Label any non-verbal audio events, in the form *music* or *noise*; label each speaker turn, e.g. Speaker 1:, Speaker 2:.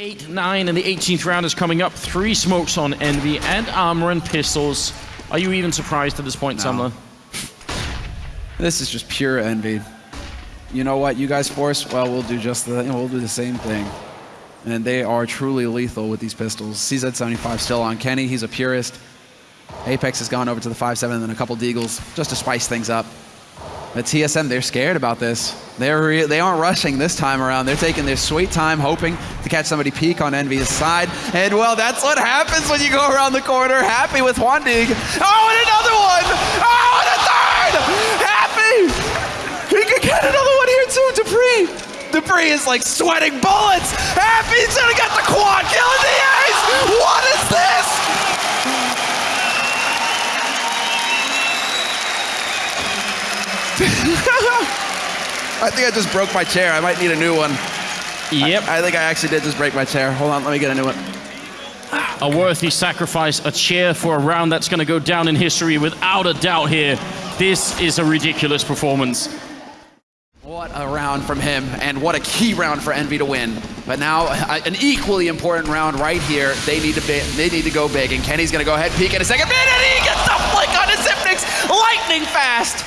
Speaker 1: 8 9 and the 18th round is coming up. Three smokes on Envy and armor and pistols. Are you even surprised at this point,
Speaker 2: No.
Speaker 1: Semmler?
Speaker 2: This is just pure envy. You know what? You guys force, well, we'll do just the, we'll do the same thing. And they are truly lethal with these pistols. CZ75 still on Kenny. He's a purist. Apex has gone over to the 5.7 and then a couple deagles just to spice things up. But TSM, they're scared about this. They're they aren't rushing this time around. They're taking their sweet time, hoping to catch somebody peek on Envy's side. And well, that's what happens when you go around the corner. Happy with dig. Oh, and another one! Oh, and a third! Happy! He could get another one here too, dupreeh. dupreeh is like sweating bullets. *laughs* I think I just broke my chair. I might need a new one.
Speaker 1: Yep.
Speaker 2: I think I actually did just break my chair. Hold on, let me get a new one.
Speaker 1: a worthy sacrifice, a chair for a round that's going to go down in history without a doubt here. This is a ridiculous performance.
Speaker 2: What a round from him, and what a key round for Envy to win. But now, an equally important round right here. They need to be, they need to go big, and Kenny's gonna go ahead, peek in a second, and he gets the flick on his Xyp9x, lightning fast.